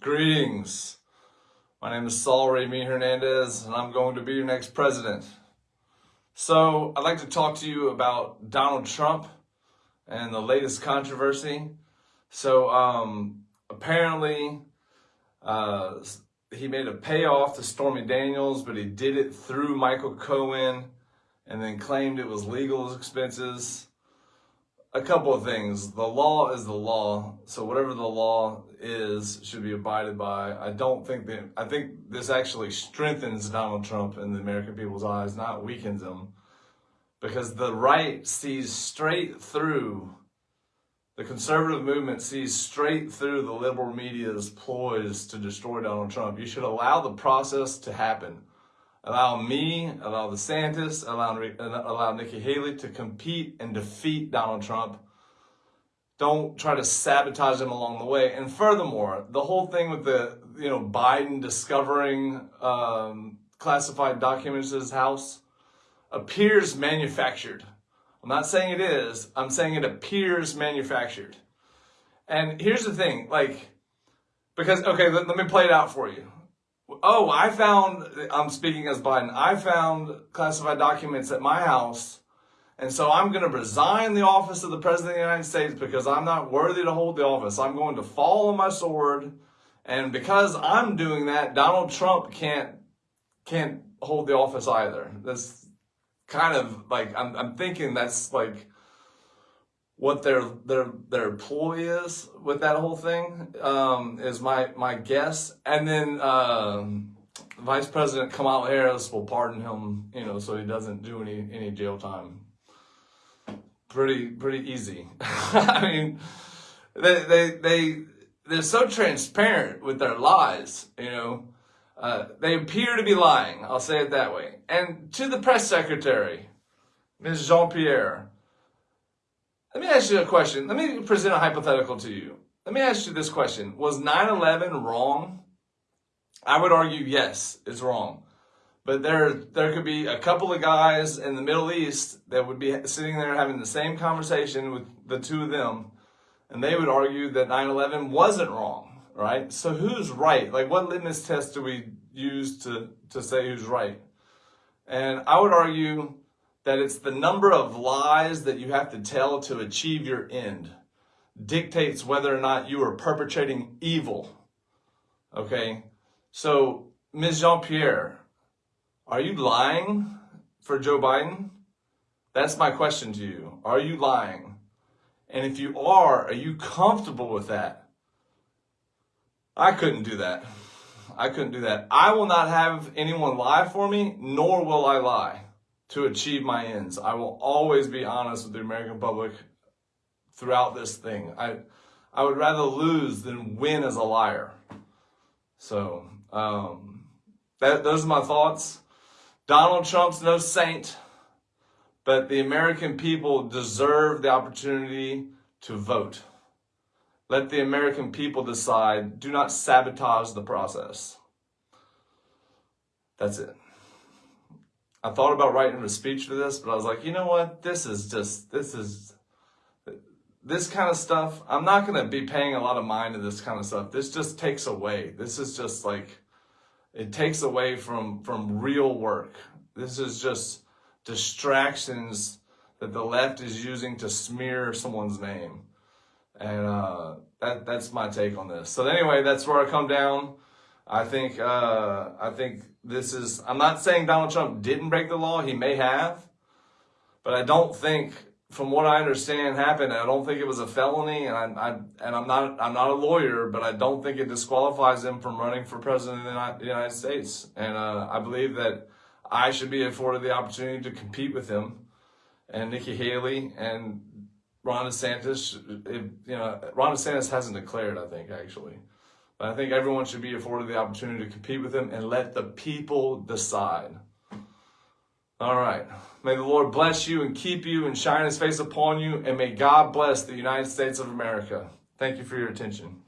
Greetings. My name is Saul Remy Hernandez, and I'm going to be your next president. So, I'd like to talk to you about Donald Trump and the latest controversy. So, um, apparently, uh, he made a payoff to Stormy Daniels, but he did it through Michael Cohen and then claimed it was legal expenses a couple of things. The law is the law, so whatever the law is should be abided by. I don't think that, I think this actually strengthens Donald Trump in the American people's eyes, not weakens him. Because the right sees straight through, the conservative movement sees straight through the liberal media's ploys to destroy Donald Trump. You should allow the process to happen allow me, allow the DeSantis, allow, allow Nikki Haley to compete and defeat Donald Trump. Don't try to sabotage him along the way. And furthermore, the whole thing with the, you know, Biden discovering um, classified documents in his house appears manufactured. I'm not saying it is. I'm saying it appears manufactured. And here's the thing, like, because, okay, let, let me play it out for you. Oh, I found, I'm speaking as Biden, I found classified documents at my house. And so I'm going to resign the office of the President of the United States because I'm not worthy to hold the office. I'm going to fall on my sword. And because I'm doing that, Donald Trump can't, can't hold the office either. That's kind of like, I'm, I'm thinking that's like, what their their their ploy is with that whole thing um, is my my guess. And then um, Vice President Kamala Harris will pardon him, you know, so he doesn't do any any jail time. Pretty pretty easy. I mean, they they they they're so transparent with their lies, you know. Uh, they appear to be lying. I'll say it that way. And to the press secretary, Ms. Jean Pierre let me ask you a question. Let me present a hypothetical to you. Let me ask you this question. Was 9-11 wrong? I would argue yes, it's wrong. But there, there could be a couple of guys in the Middle East that would be sitting there having the same conversation with the two of them, and they would argue that 9-11 wasn't wrong, right? So who's right? Like what litmus test do we use to, to say who's right? And I would argue that it's the number of lies that you have to tell to achieve your end dictates whether or not you are perpetrating evil. Okay? So, Ms. Jean Pierre, are you lying for Joe Biden? That's my question to you. Are you lying? And if you are, are you comfortable with that? I couldn't do that. I couldn't do that. I will not have anyone lie for me, nor will I lie to achieve my ends. I will always be honest with the American public throughout this thing. I, I would rather lose than win as a liar. So, um, that, those are my thoughts. Donald Trump's no saint, but the American people deserve the opportunity to vote. Let the American people decide. Do not sabotage the process. That's it. I thought about writing a speech for this, but I was like, you know what? This is just, this is, this kind of stuff. I'm not going to be paying a lot of mind to this kind of stuff. This just takes away. This is just like, it takes away from, from real work. This is just distractions that the left is using to smear someone's name. And uh, that that's my take on this. So anyway, that's where I come down. I think uh, I think this is. I'm not saying Donald Trump didn't break the law. He may have, but I don't think, from what I understand, happened. I don't think it was a felony, and I, I and I'm not I'm not a lawyer, but I don't think it disqualifies him from running for president of the United States. And uh, I believe that I should be afforded the opportunity to compete with him and Nikki Haley and Ron DeSantis. If, you know, Ron DeSantis hasn't declared. I think actually. But I think everyone should be afforded the opportunity to compete with him and let the people decide. All right. May the Lord bless you and keep you and shine his face upon you. And may God bless the United States of America. Thank you for your attention.